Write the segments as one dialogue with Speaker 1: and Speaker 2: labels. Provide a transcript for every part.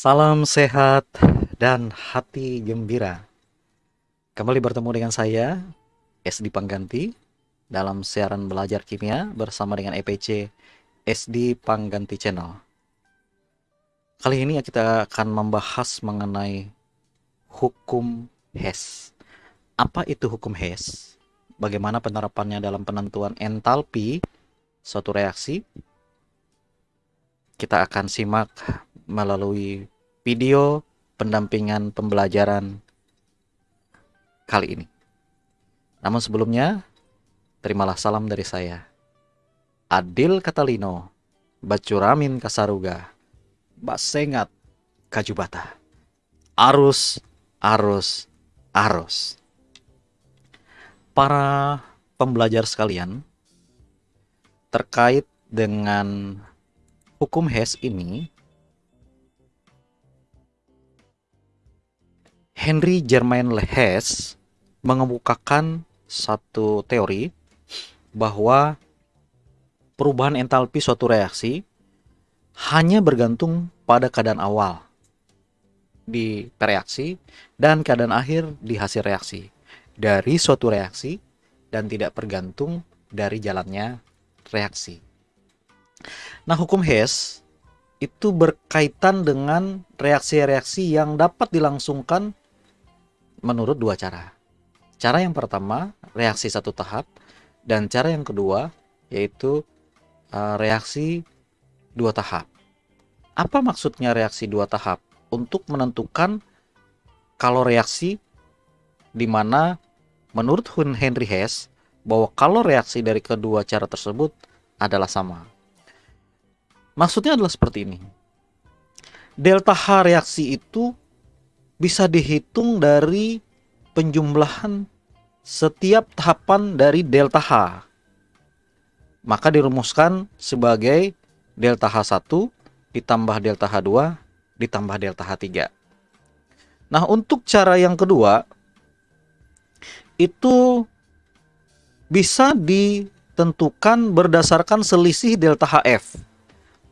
Speaker 1: Salam sehat dan hati gembira. Kembali bertemu dengan saya, SD Pangganti, dalam siaran belajar kimia bersama dengan EPC SD Pangganti Channel. Kali ini kita akan membahas mengenai hukum Hess. Apa itu hukum Hess? Bagaimana penerapannya dalam penentuan entalpi suatu reaksi? Kita akan simak melalui video pendampingan pembelajaran kali ini. Namun sebelumnya, terimalah salam dari saya. Adil Katalino, Bacuramin Kasaruga, Basengat Kajubata. Arus, arus, arus. Para pembelajar sekalian, terkait dengan hukum Hess ini, Henry Germain Hess mengemukakan satu teori bahwa perubahan entalpi suatu reaksi hanya bergantung pada keadaan awal di reaksi dan keadaan akhir di hasil reaksi dari suatu reaksi dan tidak bergantung dari jalannya reaksi. Nah, hukum Hess itu berkaitan dengan reaksi-reaksi yang dapat dilangsungkan menurut dua cara. Cara yang pertama, reaksi satu tahap, dan cara yang kedua, yaitu uh, reaksi dua tahap. Apa maksudnya reaksi dua tahap? Untuk menentukan kalau reaksi di mana menurut Henry Hess bahwa kalau reaksi dari kedua cara tersebut adalah sama. Maksudnya adalah seperti ini. Delta H reaksi itu bisa dihitung dari penjumlahan setiap tahapan dari delta H. Maka dirumuskan sebagai delta H1 ditambah delta H2 ditambah delta H3. Nah, untuk cara yang kedua itu bisa ditentukan berdasarkan selisih delta HF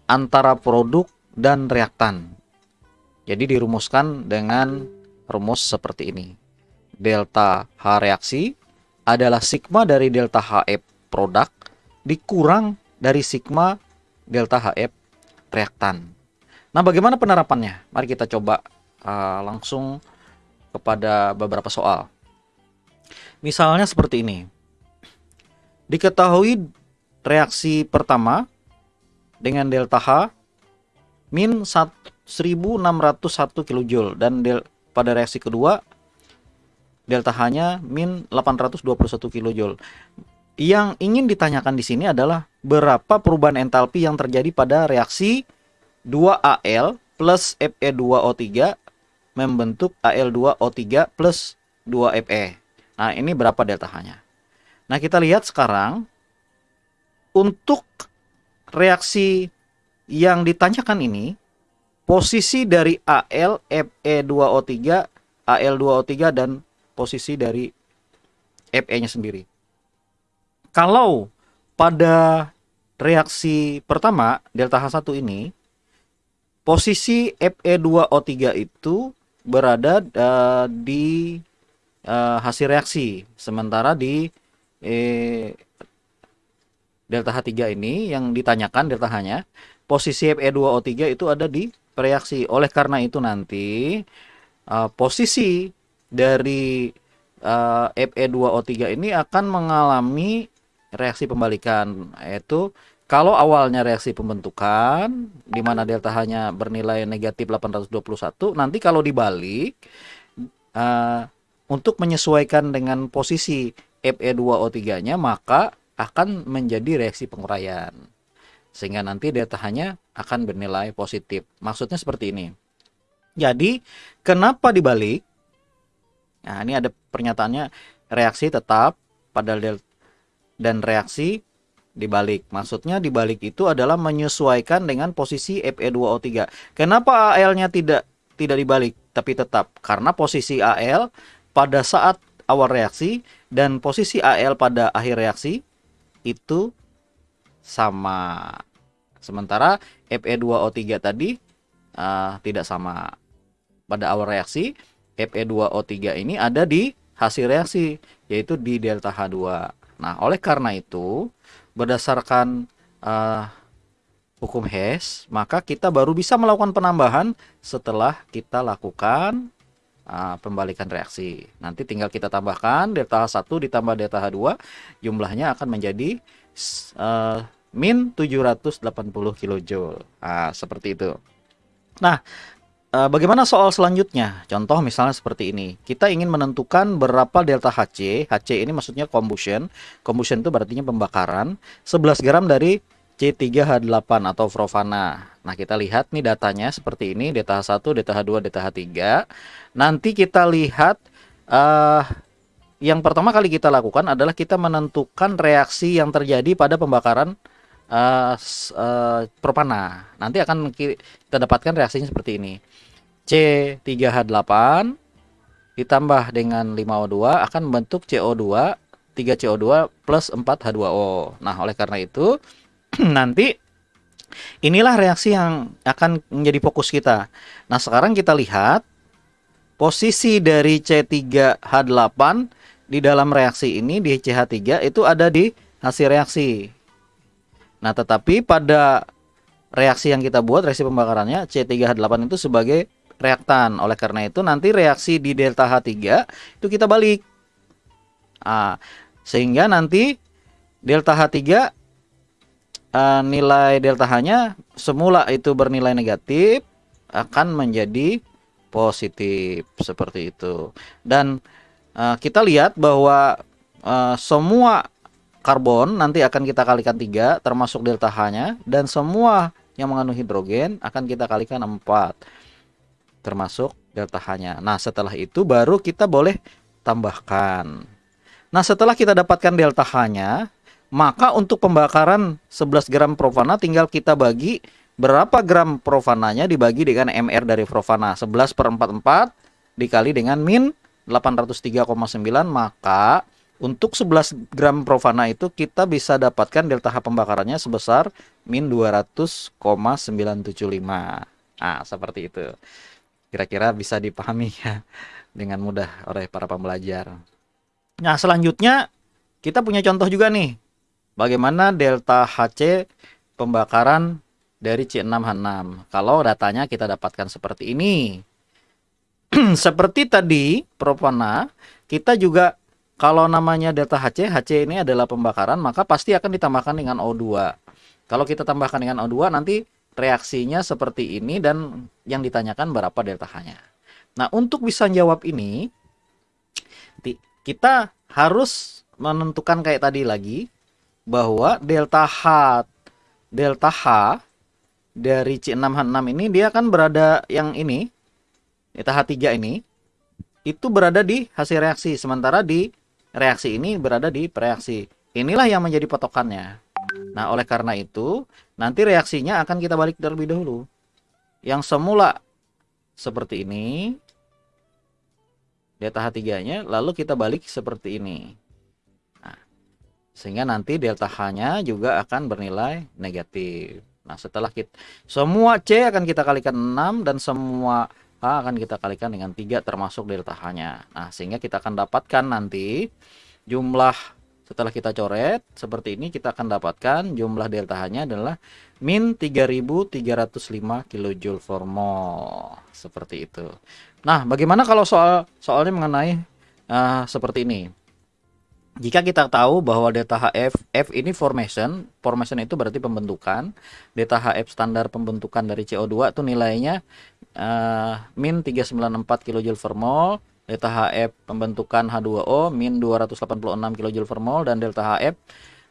Speaker 1: antara produk dan reaktan. Jadi dirumuskan dengan rumus seperti ini delta H reaksi adalah sigma dari delta HF produk dikurang dari sigma delta HF reaktan. Nah, bagaimana penerapannya? Mari kita coba uh, langsung kepada beberapa soal. Misalnya seperti ini. Diketahui reaksi pertama dengan delta H min 1601 kJ dan del, pada reaksi kedua delta H-nya min 821 kJ. Yang ingin ditanyakan di sini adalah berapa perubahan entalpi yang terjadi pada reaksi 2Al plus Fe2O3 membentuk Al2O3 plus 2Fe. Nah, ini berapa delta H-nya? Nah, kita lihat sekarang untuk reaksi yang ditanyakan ini posisi dari Al, Fe2O3, Al2O3 dan posisi dari Fe-nya sendiri. Kalau pada reaksi pertama delta H1 ini posisi Fe2O3 itu berada uh, di uh, hasil reaksi. Sementara di eh, delta H3 ini yang ditanyakan delta H-nya posisi Fe2O3 itu ada di reaksi. Oleh karena itu nanti uh, posisi dari uh, Fe2O3 ini akan mengalami reaksi pembalikan yaitu kalau awalnya reaksi pembentukan di mana delta H-nya bernilai negatif 821 nanti kalau dibalik uh, untuk menyesuaikan dengan posisi Fe2O3-nya maka akan menjadi reaksi penguraian sehingga nanti delta H-nya akan bernilai positif maksudnya seperti ini jadi kenapa dibalik Nah, ini ada pernyataannya reaksi tetap pada del dan reaksi dibalik. Maksudnya dibalik itu adalah menyesuaikan dengan posisi Fe2O3. Kenapa AL-nya tidak tidak dibalik tapi tetap? Karena posisi AL pada saat awal reaksi dan posisi AL pada akhir reaksi itu sama. Sementara Fe2O3 tadi uh, tidak sama. Pada awal reaksi, Fe2O3 ini ada di hasil reaksi, yaitu di delta H2. Nah, oleh karena itu, berdasarkan uh, hukum Hess, maka kita baru bisa melakukan penambahan setelah kita lakukan uh, pembalikan reaksi. Nanti tinggal kita tambahkan delta H1 ditambah delta H2, jumlahnya akan menjadi uh, min 780 kJ. Nah, seperti itu. Nah, eh, bagaimana soal selanjutnya? Contoh misalnya seperti ini. Kita ingin menentukan berapa delta HC. HC ini maksudnya combustion. Combustion itu berarti pembakaran. 11 gram dari C3H8 atau Frovana. Nah, kita lihat nih datanya seperti ini, delta H1, delta H2, delta H3. Nanti kita lihat uh, yang pertama kali kita lakukan adalah kita menentukan reaksi yang terjadi pada pembakaran uh, uh, propana. Nanti akan kita dapatkan reaksinya seperti ini. C3H8 ditambah dengan 5O2 akan membentuk CO2 3CO2 plus 4H2O. Nah, oleh karena itu nanti inilah reaksi yang akan menjadi fokus kita. Nah, sekarang kita lihat posisi dari C3H8 di dalam reaksi ini di CH3 itu ada di hasil reaksi. Nah, tetapi pada reaksi yang kita buat, reaksi pembakarannya C3H8 itu sebagai reaktan. Oleh karena itu nanti reaksi di delta H3 itu kita balik. Nah, sehingga nanti delta H3 uh, nilai delta H-nya semula itu bernilai negatif akan menjadi positif seperti itu. Dan uh, kita lihat bahwa uh, semua karbon nanti akan kita kalikan tiga termasuk delta H-nya dan semua yang mengandung hidrogen akan kita kalikan 4 termasuk delta H-nya. Nah, setelah itu baru kita boleh tambahkan. Nah, setelah kita dapatkan delta H-nya, maka untuk pembakaran 11 gram profana tinggal kita bagi berapa gram profananya dibagi dengan MR dari profana. 11 per 44 dikali dengan min 803,9 maka untuk 11 gram Provana itu kita bisa dapatkan delta H pembakarannya sebesar min 200,975. Nah, seperti itu. Kira-kira bisa dipahami ya dengan mudah oleh para pembelajar. Nah, selanjutnya kita punya contoh juga nih. Bagaimana delta HC pembakaran dari C6H6. Kalau datanya kita dapatkan seperti ini. seperti tadi Provana, kita juga kalau namanya delta HC, HC ini adalah pembakaran, maka pasti akan ditambahkan dengan O2. Kalau kita tambahkan dengan O2, nanti reaksinya seperti ini dan yang ditanyakan berapa delta H-nya. Nah, untuk bisa jawab ini, kita harus menentukan kayak tadi lagi, bahwa delta H, delta H dari C6H6 ini dia kan berada yang ini, delta H3 ini, itu berada di hasil reaksi. Sementara di reaksi ini berada di reaksi. Inilah yang menjadi patokannya. Nah, oleh karena itu, nanti reaksinya akan kita balik terlebih dahulu. Yang semula seperti ini, delta H3-nya, lalu kita balik seperti ini. Sehingga nanti delta H-nya juga akan bernilai negatif. Nah, setelah kita semua C akan kita kalikan 6 dan semua H akan kita kalikan dengan 3 termasuk delta H-nya. Nah, sehingga kita akan dapatkan nanti jumlah setelah kita coret seperti ini kita akan dapatkan jumlah delta H-nya adalah min 3305 kJ per mol. Seperti itu. Nah, bagaimana kalau soal soalnya mengenai uh, seperti ini? Jika kita tahu bahwa delta HF, F ini formation, formation itu berarti pembentukan. Delta HF standar pembentukan dari CO2 itu nilainya uh, min 394 kJ per mol. Delta HF pembentukan H2O min 286 kJ per mol dan delta HF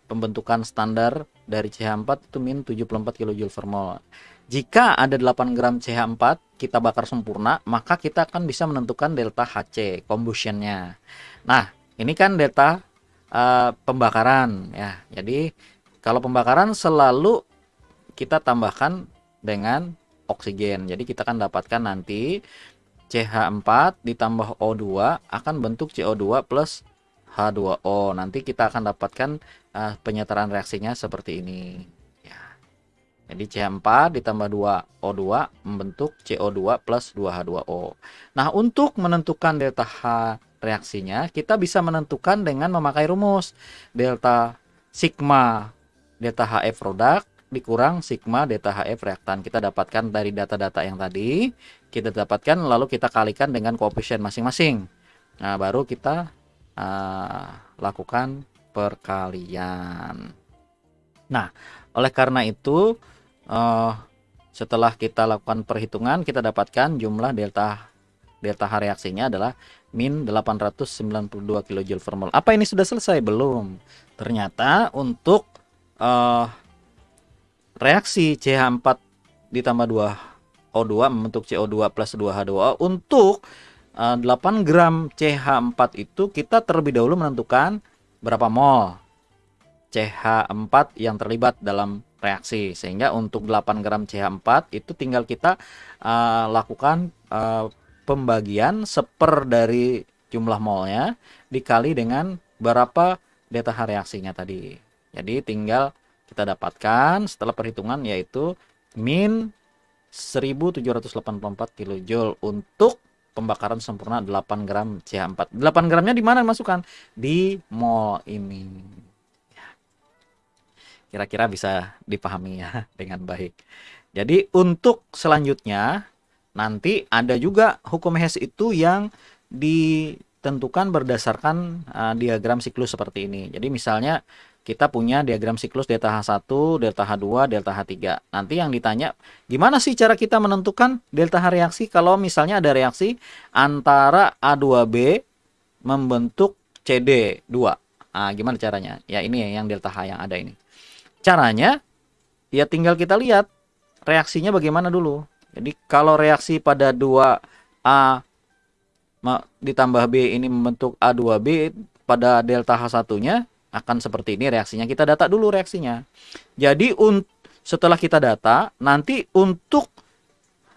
Speaker 1: pembentukan standar dari CH4 itu min 74 kJ per mol. Jika ada 8 gram CH4 kita bakar sempurna, maka kita akan bisa menentukan delta HC combustionnya. Nah, ini kan delta uh, pembakaran ya. Jadi kalau pembakaran selalu kita tambahkan dengan oksigen. Jadi kita akan dapatkan nanti CH4 ditambah O2 akan bentuk CO2 plus H2O. Nanti kita akan dapatkan uh, penyetaraan reaksinya seperti ini. Ya. Jadi CH4 ditambah 2 O2 membentuk CO2 plus 2H2O. Nah, untuk menentukan delta H reaksinya, kita bisa menentukan dengan memakai rumus delta sigma delta HF produk dikurang sigma delta HF reaktan. Kita dapatkan dari data-data yang tadi, kita dapatkan lalu kita kalikan dengan koefisien masing-masing. Nah, baru kita uh, lakukan perkalian. Nah, oleh karena itu uh, setelah kita lakukan perhitungan kita dapatkan jumlah delta delta H reaksinya adalah min 892 kJ per mol. Apa ini sudah selesai? Belum. Ternyata untuk uh, reaksi CH4 ditambah 2 O2 membentuk CO2 plus 2H2O untuk uh, eh, 8 gram CH4 itu kita terlebih dahulu menentukan berapa mol CH4 yang terlibat dalam reaksi sehingga untuk 8 gram CH4 itu tinggal kita uh, lakukan uh, pembagian seper dari jumlah molnya dikali dengan berapa delta H reaksinya tadi jadi tinggal kita dapatkan setelah perhitungan yaitu min 1784 kJ untuk pembakaran sempurna 8 gram CH4. 8 gramnya di mana masukkan? Di mol ini. Ya. Kira-kira bisa dipahami ya dengan baik. Jadi untuk selanjutnya nanti ada juga hukum Hess itu yang ditentukan berdasarkan uh, diagram siklus seperti ini. Jadi misalnya kita punya diagram siklus delta H1, delta H2, delta H3. Nanti yang ditanya, gimana sih cara kita menentukan delta H reaksi kalau misalnya ada reaksi antara A2B membentuk CD2. Nah, gimana caranya? Ya ini yang delta H yang ada ini. Caranya, ya tinggal kita lihat reaksinya bagaimana dulu. Jadi kalau reaksi pada 2A ditambah B ini membentuk A2B pada delta H1-nya, akan seperti ini reaksinya. Kita data dulu reaksinya. Jadi setelah kita data, nanti untuk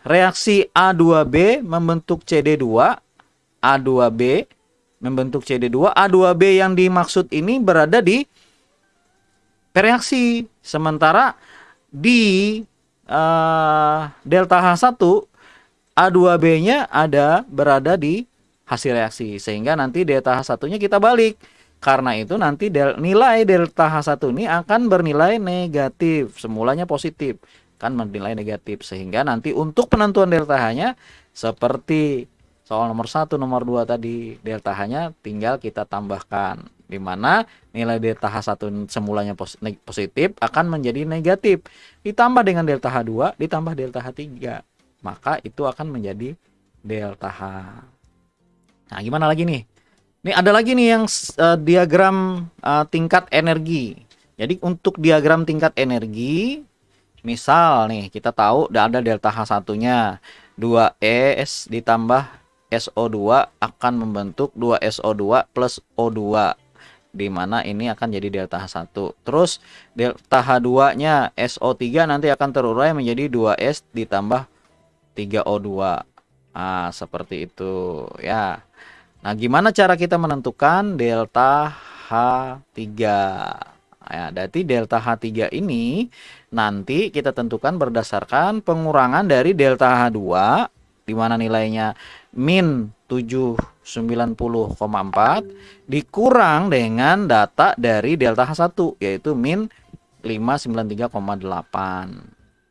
Speaker 1: reaksi A2B membentuk CD2, A2B membentuk CD2, A2B yang dimaksud ini berada di reaksi. Sementara di uh, delta H1 A2B-nya ada berada di hasil reaksi sehingga nanti delta H1-nya kita balik karena itu nanti del nilai delta H1 ini akan bernilai negatif. Semulanya positif, kan bernilai negatif. Sehingga nanti untuk penentuan delta H-nya seperti soal nomor 1, nomor 2 tadi, delta H-nya tinggal kita tambahkan. Di mana nilai delta H1 semulanya positif akan menjadi negatif. Ditambah dengan delta H2, ditambah delta H3. Maka itu akan menjadi delta H. Nah, gimana lagi nih? Ini ada lagi nih yang uh, diagram uh, tingkat energi. Jadi untuk diagram tingkat energi, misal nih kita tahu ada delta H1-nya 2S ditambah SO2 akan membentuk 2SO2 plus O2 di mana ini akan jadi delta H1. Terus delta H2-nya SO3 nanti akan terurai menjadi 2S ditambah 3O2. Ah, seperti itu ya. Nah, gimana cara kita menentukan delta H3? Ya, berarti delta H3 ini nanti kita tentukan berdasarkan pengurangan dari delta H2 di mana nilainya min 790,4 dikurang dengan data dari delta H1 yaitu min 593,8.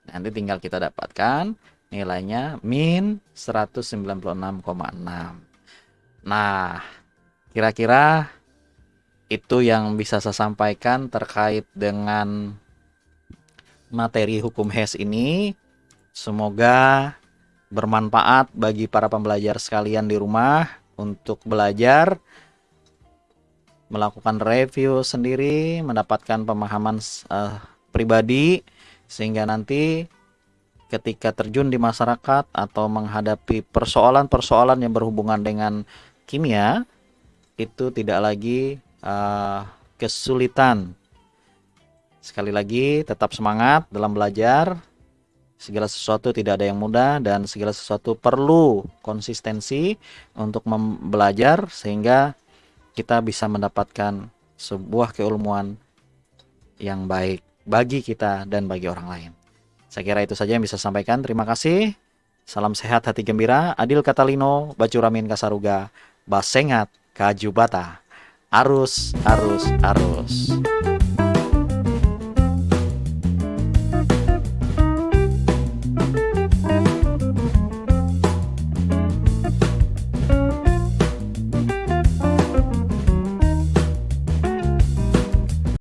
Speaker 1: Nanti tinggal kita dapatkan nilainya min 196,6. Nah, kira-kira itu yang bisa saya sampaikan terkait dengan materi hukum HES ini. Semoga bermanfaat bagi para pembelajar sekalian di rumah untuk belajar melakukan review sendiri, mendapatkan pemahaman uh, pribadi sehingga nanti ketika terjun di masyarakat atau menghadapi persoalan-persoalan yang berhubungan dengan kimia itu tidak lagi uh, kesulitan. Sekali lagi tetap semangat dalam belajar. Segala sesuatu tidak ada yang mudah dan segala sesuatu perlu konsistensi untuk belajar sehingga kita bisa mendapatkan sebuah keilmuan yang baik bagi kita dan bagi orang lain. Saya kira itu saja yang bisa sampaikan. Terima kasih. Salam sehat hati gembira. Adil Katalino, Bacuramin Kasaruga, Basengat, Kajubata. Arus, arus, arus.